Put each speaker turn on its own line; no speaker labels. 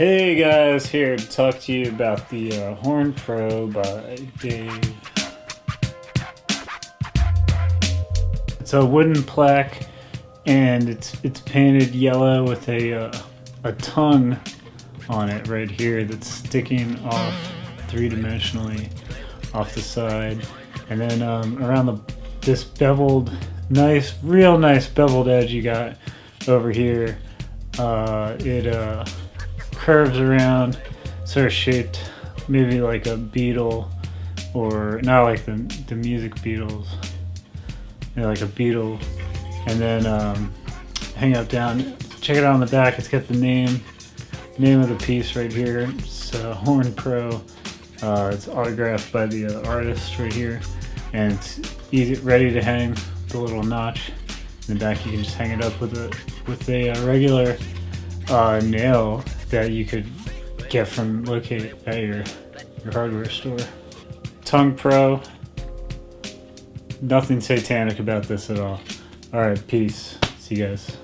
Hey guys, here to talk to you about the uh, Horn Pro by Dave. It's a wooden plaque, and it's it's painted yellow with a uh, a tongue on it right here that's sticking off three dimensionally off the side, and then um, around the this beveled, nice, real nice beveled edge you got over here. Uh, it uh, curves around, sort of shaped maybe like a beetle, or not like the the music Beatles, you know, like a beetle, and then um, hang up down. Check it out on the back. It's got the name name of the piece right here. It's uh, Horn Pro. Uh, it's autographed by the uh, artist right here, and it's easy, ready to hang. The little notch in the back, you can just hang it up with a with a uh, regular uh, nail that you could get from locate at your, your hardware store. Tongue Pro. Nothing satanic about this at all. Alright, peace. See you guys.